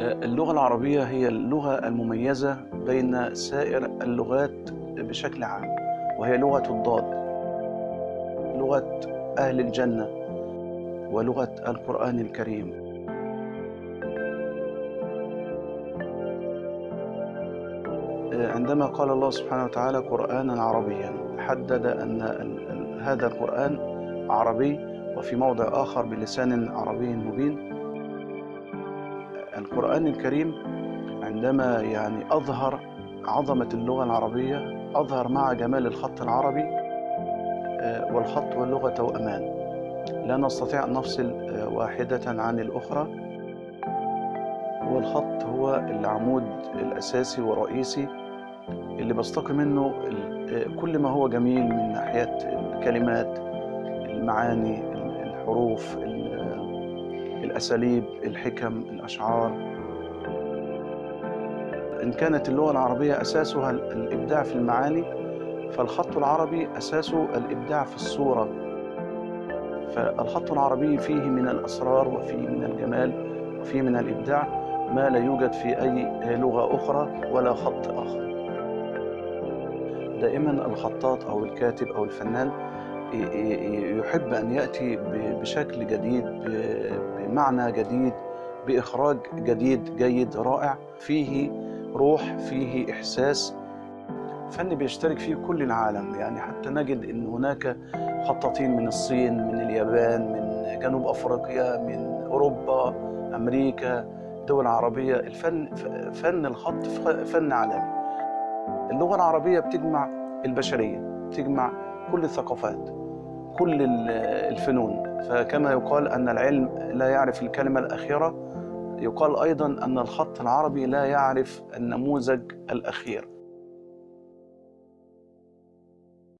اللغة العربية هي اللغة المميزة بين سائر اللغات بشكل عام وهي لغة الضاد لغة أهل الجنة ولغة القرآن الكريم. عندما قال الله سبحانه وتعالى قرآنا عربيا حدد أن هذا القرآن عربي وفي موضع آخر بلسان عربي مبين القرآن الكريم عندما يعني أظهر عظمة اللغة العربية أظهر مع جمال الخط العربي آه، والخط واللغة توأمان لا نستطيع أن نفصل آه، واحدة عن الأخرى. والخط هو العمود الأساسي والرئيسي اللي بستقي منه آه، كل ما هو جميل من ناحية الكلمات المعاني الحروف ال- الأساليب الحكم الأشعار. إن كانت اللغة العربية أساسها ال- الإبداع في المعاني فالخط العربي أساسه الإبداع في الصورة. فالخط العربي فيه من الأسرار وفيه من الجمال وفيه من الإبداع ما لا يوجد في أي لغة أخرى ولا خط آخر. دائما الخطاط أو الكاتب أو الفنان يحب أن يأتي بشكل جديد بمعنى جديد بإخراج جديد جيد رائع. فيه روح فيه إحساس. فن بيشترك فيه كل العالم. يعني حتى نجد أن هناك خطاطين من الصين من اليابان من جنوب أفريقيا من أوروبا أمريكا دول عربية. الفن فن الخط فن عالمي. اللغة العربية بتجمع البشرية بتجمع كل الثقافات. كل ال- الفنون. فكما يقال أن العلم لا يعرف الكلمة الأخيرة يقال أيضا أن الخط العربي لا يعرف النموذج الأخير.